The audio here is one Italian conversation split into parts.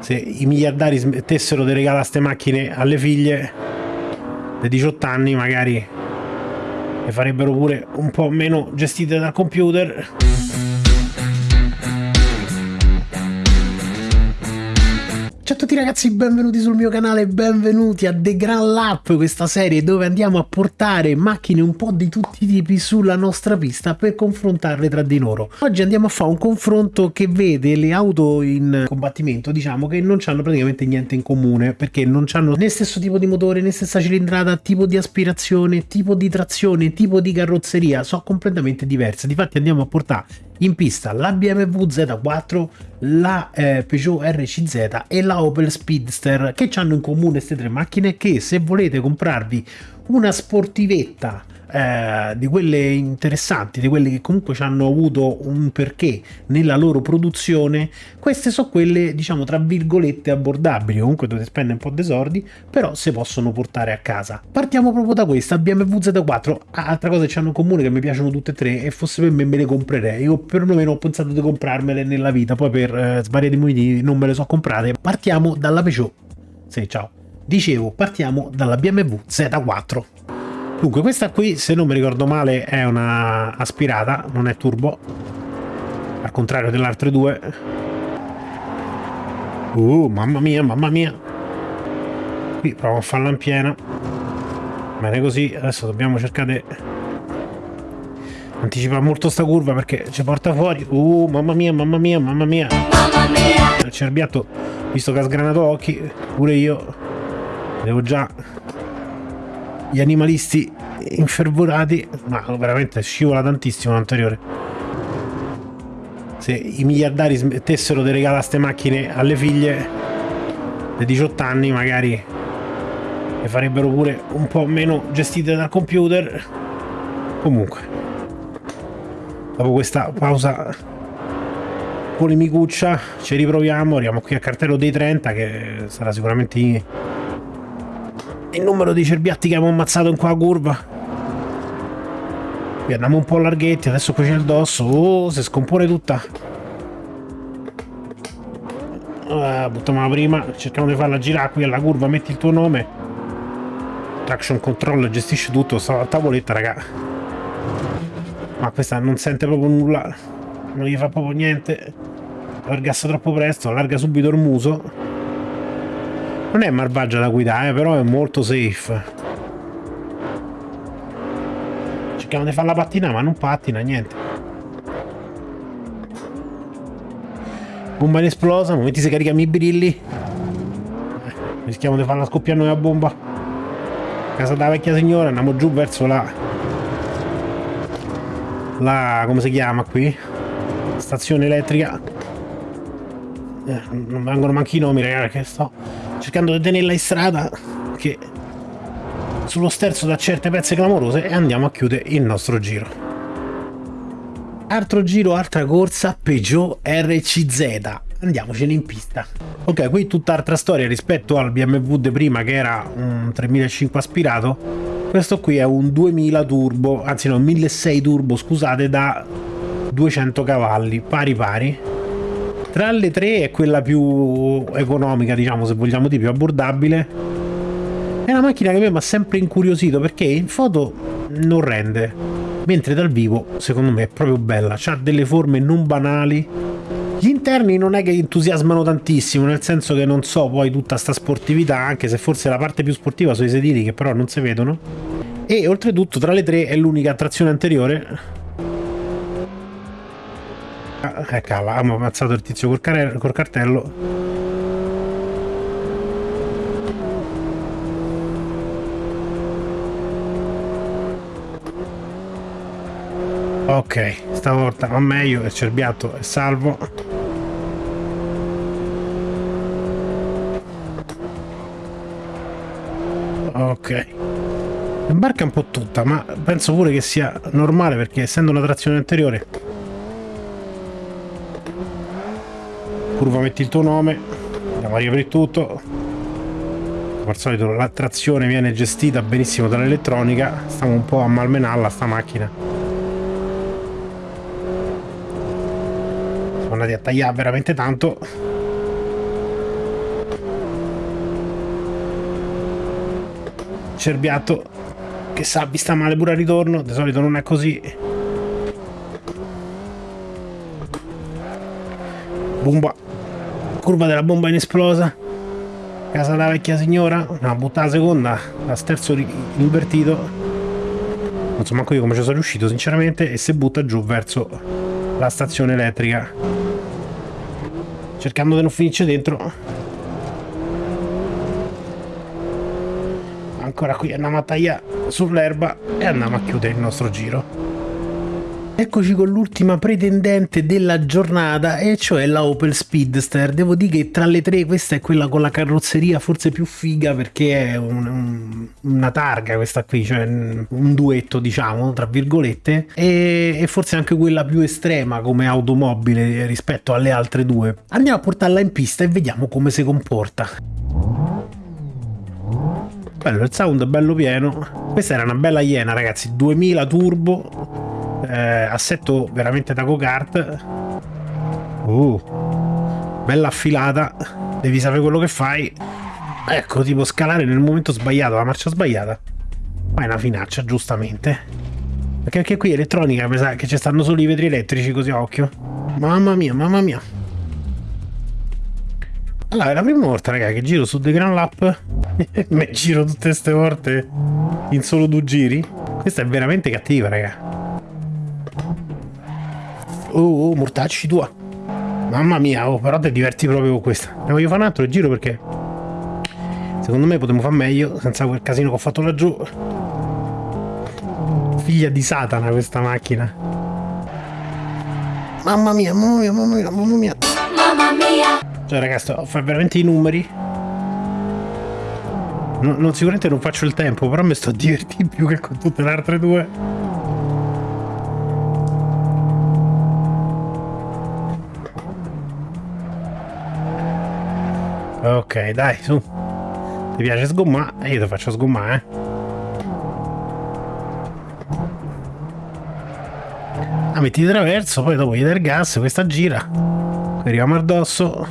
se i miliardari smettessero di regalare queste macchine alle figlie dei 18 anni magari le farebbero pure un po' meno gestite dal computer ragazzi, benvenuti sul mio canale, benvenuti a The Grand Lap, questa serie dove andiamo a portare macchine un po' di tutti i tipi sulla nostra pista per confrontarle tra di loro. Oggi andiamo a fare un confronto che vede le auto in combattimento, diciamo che non hanno praticamente niente in comune, perché non hanno né stesso tipo di motore, né stessa cilindrata, tipo di aspirazione, tipo di trazione, tipo di carrozzeria, sono completamente diverse. Difatti andiamo a portare in pista la BMW Z4, la eh, Peugeot RCZ e la Opel Speedster che hanno in comune queste tre macchine che se volete comprarvi una sportivetta eh, di quelle interessanti, di quelle che comunque ci hanno avuto un perché nella loro produzione, queste sono quelle diciamo tra virgolette abbordabili, comunque dovete spendere un po' di soldi, però si possono portare a casa. Partiamo proprio da questa, BMW Z4, altra cosa che hanno in comune che mi piacciono tutte e tre e fosse per me me le comprerei, io perlomeno ho pensato di comprarmele nella vita, poi per eh, svariati motivi non me le so comprate. Partiamo dalla Peugeot, sì ciao, dicevo partiamo dalla BMW Z4. Dunque, questa qui, se non mi ricordo male, è una aspirata, non è turbo. Al contrario delle altre due. Uh, mamma mia, mamma mia. Qui provo a farla in piena. Bene così, adesso dobbiamo cercare di anticipare molto sta curva perché ci porta fuori. Uh, mamma mia, mamma mia, mamma mia. Mamma mia! Il cerbiatto, visto che ha sgranato occhi, pure io devo già gli animalisti infervorati ma veramente scivola tantissimo l'anteriore. Se i miliardari smettessero di regalare queste macchine alle figlie dei 18 anni magari le farebbero pure un po' meno gestite dal computer. Comunque dopo questa pausa polemicuccia ci riproviamo arriviamo qui a cartello dei 30 che sarà sicuramente il numero di cerbiatti che abbiamo ammazzato in qua curva. Qui andiamo un po' larghetti adesso qui c'è il dosso. Oh si scompone tutta. Uh, buttiamo prima. Cerchiamo di farla girare qui alla curva metti il tuo nome. Traction control gestisce tutto sta tavoletta raga. Ma questa non sente proprio nulla. Non gli fa proprio niente. Allargassa troppo presto allarga subito il muso non è malvagia da guidare, però è molto safe. Cerchiamo di farla pattinare, ma non pattina, niente. Bomba inesplosa, momenti si caricano i brilli. Eh, rischiamo di farla scoppiare noi a bomba. Casa della vecchia signora, andiamo giù verso la... La... come si chiama qui? Stazione elettrica. Eh, non vengono manchi i nomi, ragazzi, che sto cercando di tenerla in strada che sullo sterzo da certe pezze clamorose e andiamo a chiudere il nostro giro. Altro giro, altra corsa, Peugeot RCZ. Andiamocene in pista. Ok, qui tutt'altra storia rispetto al BMW di prima che era un 3500 aspirato. Questo qui è un 2000 turbo, anzi no, 1600 turbo, scusate, da 200 cavalli, pari pari tra le tre è quella più economica, diciamo, se vogliamo di più abbordabile. È una macchina che a me mi ha sempre incuriosito perché in foto non rende, mentre dal vivo secondo me è proprio bella, ha delle forme non banali. Gli interni non è che entusiasmano tantissimo, nel senso che non so poi tutta sta sportività, anche se forse la parte più sportiva sono i sedili che però non si vedono. E oltretutto tra le tre è l'unica trazione anteriore Ah, ecco, avevamo ammazzato il tizio col, col cartello. Ok, stavolta va meglio, il cerbiatto è salvo. Ok. Imbarca un po' tutta, ma penso pure che sia normale perché essendo una trazione anteriore curva metti il tuo nome andiamo a riaprire tutto. Come al solito la trazione viene gestita benissimo dall'elettronica. Stiamo un po' a malmenarla sta macchina. Siamo andati a tagliare veramente tanto. Cerbiato che sa vi sta male pure a ritorno. Di solito non è così. Bomba Curva della bomba inesplosa. Casa della vecchia signora. No, butta la seconda. La sterzo invertito. Non so manco io come ci sono riuscito, sinceramente. E si butta giù verso la stazione elettrica. Cercando di non finirci dentro. Ancora qui andiamo a tagliare sull'erba e andiamo a chiudere il nostro giro. Eccoci con l'ultima pretendente della giornata e cioè la Opel Speedster. Devo dire che tra le tre questa è quella con la carrozzeria forse più figa perché è un, un, una targa questa qui, cioè un duetto diciamo tra virgolette e, e forse anche quella più estrema come automobile rispetto alle altre due. Andiamo a portarla in pista e vediamo come si comporta. Bello, il sound è bello pieno. Questa era una bella iena ragazzi, 2000 turbo eh, assetto veramente da go-kart. Uh, bella affilata. Devi sapere quello che fai. Ecco tipo scalare nel momento sbagliato la marcia sbagliata. Ma è una finaccia giustamente. Perché anche qui elettronica che ci stanno solo i vetri elettrici così a occhio. Mamma mia mamma mia. Allora è la prima volta raga che giro su The Grand Lap. Mi giro tutte queste volte in solo due giri. Questa è veramente cattiva raga Oh, oh, mortacci tua. Mamma mia, oh, però ti diverti proprio con questa. Ne voglio fare un altro giro perché secondo me potremmo fare meglio senza quel casino che ho fatto laggiù. Figlia di Satana questa macchina. Mamma mia, mamma mia, mamma mia, mamma mia. Mamma mia. Cioè ragazzi, fa veramente i numeri. No, non, sicuramente non faccio il tempo, però mi sto divertendo più che con tutte le altre due. Ok, dai, su. Ti piace sgommare? Io ti faccio sgommare, eh. Ah, metti di traverso, poi dopo gli dai il gas, questa gira. Arriviamo addosso.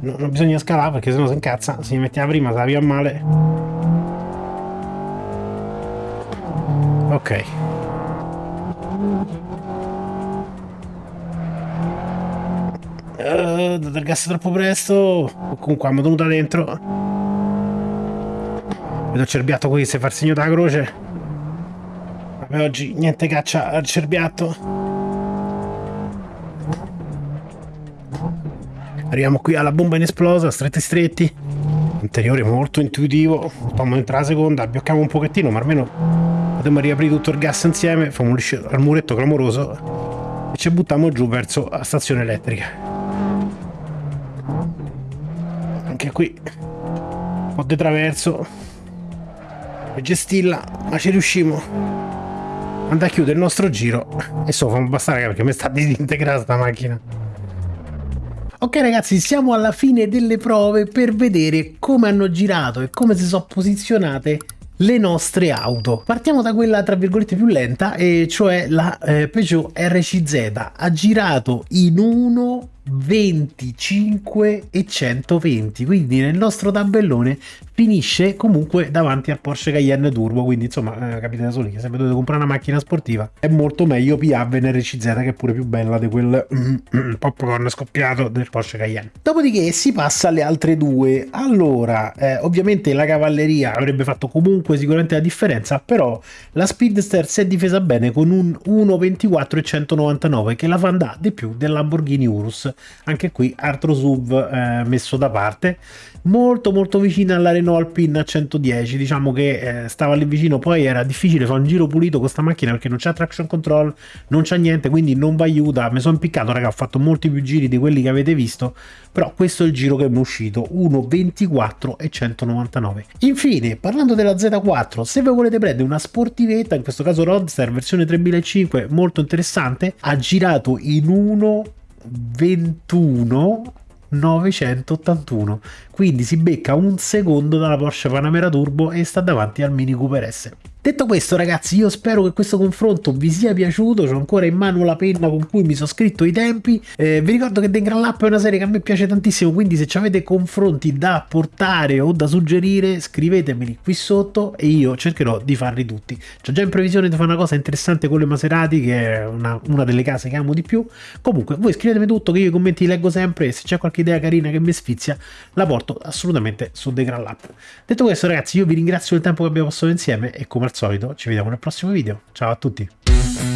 No, non bisogna scalare perché sennò si incazza. Se gli mettiamo prima se la via male. Ok. Uh, date il gas troppo presto. Comunque abbiamo tenuta dentro. Vedo il cerbiatto qui se fa il segno della croce. Vabbè, oggi niente caccia al cerbiatto. Arriviamo qui alla bomba inesplosa, stretti stretti. Interiore molto intuitivo. Facciamo entrare la seconda, abbiocchiamo un pochettino, ma almeno potremmo riaprire tutto il gas insieme. Facciamo un al muretto clamoroso e ci buttiamo giù verso la stazione elettrica. anche qui. Po' di traverso. Per gestirla ma ci riusciamo andare a chiudere il nostro giro. E so fa bastare perché mi sta disintegrata sta macchina. Ok ragazzi, siamo alla fine delle prove per vedere come hanno girato e come si sono posizionate le nostre auto. Partiamo da quella tra virgolette più lenta, e cioè la eh, Peugeot RCZ. Ha girato in 1 25 e 120 quindi nel nostro tabellone finisce comunque davanti a Porsche Cayenne Turbo. Quindi insomma eh, capite da soli che se dovete comprare una macchina sportiva è molto meglio PHV NRCZ che è pure più bella di quel mm, mm, popcorn scoppiato del Porsche Cayenne. Dopodiché si passa alle altre due. Allora eh, ovviamente la cavalleria avrebbe fatto comunque sicuramente la differenza però la Speedster si è difesa bene con un 1.24 e 199 che la fa andare di più del Lamborghini Urus anche qui altro SUV eh, messo da parte. Molto molto vicina alla Renault Alpine a 110 diciamo che eh, stava lì vicino. Poi era difficile fare un giro pulito con questa macchina perché non c'è traction control non c'è niente quindi non vi aiuta. Mi sono impiccato raga ho fatto molti più giri di quelli che avete visto. Però questo è il giro che mi è uscito. 1.24 e 199 infine parlando della Z4 se voi volete prendere una sportivetta in questo caso Roadster versione 3005 molto interessante ha girato in 1 21 981 quindi si becca un secondo dalla Porsche Panamera Turbo e sta davanti al Mini Cooper S Detto questo ragazzi io spero che questo confronto vi sia piaciuto, ho ancora in mano la penna con cui mi sono scritto i tempi, eh, vi ricordo che The Grand Lap è una serie che a me piace tantissimo, quindi se avete confronti da portare o da suggerire scrivetemeli qui sotto e io cercherò di farli tutti. C'ho già in previsione di fare una cosa interessante con le Maserati che è una, una delle case che amo di più, comunque voi scrivetemi tutto che io i commenti li leggo sempre e se c'è qualche idea carina che mi sfizia la porto assolutamente su The Grand Lap. Detto questo ragazzi io vi ringrazio del tempo che abbiamo passato insieme e come al solito ci vediamo nel prossimo video. Ciao a tutti!